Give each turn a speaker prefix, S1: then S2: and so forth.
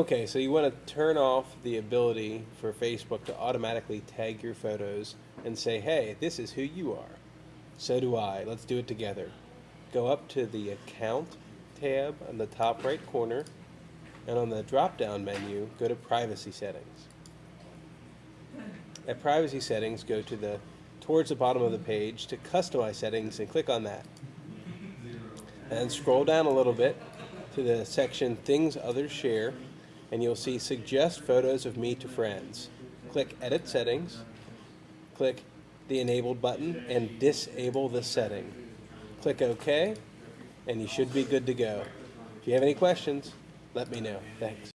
S1: Okay, so you want to turn off the ability for Facebook to automatically tag your photos and say, hey, this is who you are. So do I. Let's do it together. Go up to the Account tab on the top right corner, and on the drop down menu, go to Privacy Settings. At Privacy Settings, go to the towards the bottom of the page to Customize Settings and click on that. And scroll down a little bit to the section Things Others Share, and you'll see Suggest Photos of Me to Friends. Click Edit Settings, click the Enabled button, and disable the setting. Click OK, and you should be good to go. If you have any questions, let me know. Thanks.